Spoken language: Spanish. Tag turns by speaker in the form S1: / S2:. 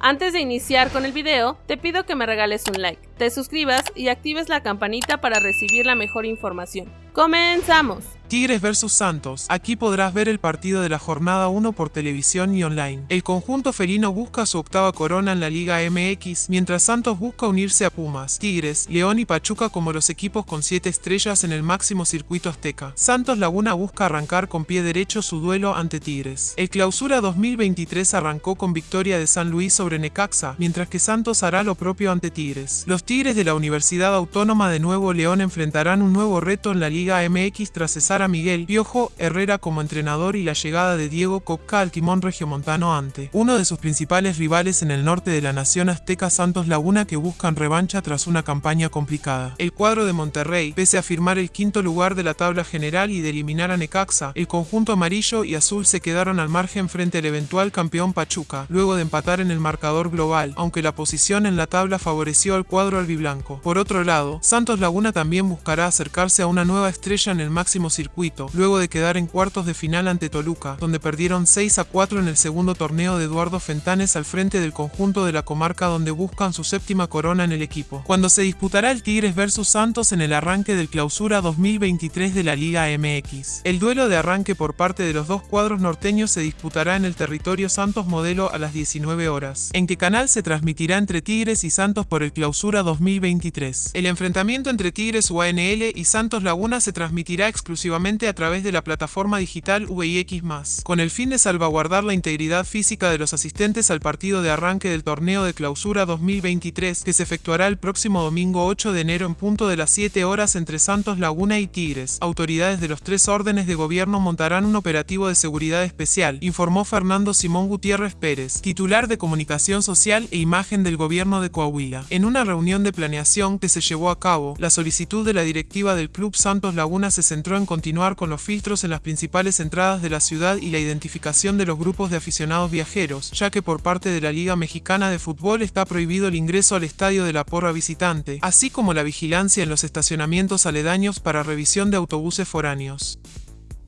S1: Antes de iniciar con el video, te pido que me regales un like, te suscribas y actives la campanita para recibir la mejor información. ¡Comenzamos!
S2: Tigres vs Santos. Aquí podrás ver el partido de la jornada 1 por televisión y online. El conjunto felino busca su octava corona en la Liga MX, mientras Santos busca unirse a Pumas, Tigres, León y Pachuca como los equipos con 7 estrellas en el máximo circuito azteca. Santos Laguna busca arrancar con pie derecho su duelo ante Tigres. El clausura 2023 arrancó con victoria de San Luis sobre Necaxa, mientras que Santos hará lo propio ante Tigres. Los Tigres de la Universidad Autónoma de Nuevo León enfrentarán un nuevo reto en la Liga MX tras cesar a Miguel Piojo Herrera como entrenador y la llegada de Diego Copca al timón regiomontano ante uno de sus principales rivales en el norte de la nación azteca Santos Laguna que buscan revancha tras una campaña complicada. El cuadro de Monterrey, pese a firmar el quinto lugar de la tabla general y de eliminar a Necaxa, el conjunto amarillo y azul se quedaron al margen frente al eventual campeón Pachuca, luego de empatar en el marcador global, aunque la posición en la tabla favoreció al cuadro albiblanco. Por otro lado, Santos Laguna también buscará acercarse a una nueva estrella en el máximo circuito luego de quedar en cuartos de final ante Toluca, donde perdieron 6 a 4 en el segundo torneo de Eduardo Fentanes al frente del conjunto de la comarca donde buscan su séptima corona en el equipo, cuando se disputará el Tigres vs Santos en el arranque del clausura 2023 de la Liga MX. El duelo de arranque por parte de los dos cuadros norteños se disputará en el territorio Santos Modelo a las 19 horas, en qué canal se transmitirá entre Tigres y Santos por el clausura 2023. El enfrentamiento entre Tigres UANL y Santos Laguna se transmitirá exclusivamente a través de la plataforma digital VIX+, con el fin de salvaguardar la integridad física de los asistentes al partido de arranque del torneo de clausura 2023 que se efectuará el próximo domingo 8 de enero en punto de las 7 horas entre Santos Laguna y Tigres. Autoridades de los tres órdenes de gobierno montarán un operativo de seguridad especial, informó Fernando Simón Gutiérrez Pérez, titular de Comunicación Social e Imagen del Gobierno de Coahuila. En una de planeación que se llevó a cabo, la solicitud de la directiva del Club Santos Laguna se centró en continuar con los filtros en las principales entradas de la ciudad y la identificación de los grupos de aficionados viajeros, ya que por parte de la Liga Mexicana de Fútbol está prohibido el ingreso al estadio de la porra visitante, así como la vigilancia en los estacionamientos aledaños para revisión de autobuses foráneos.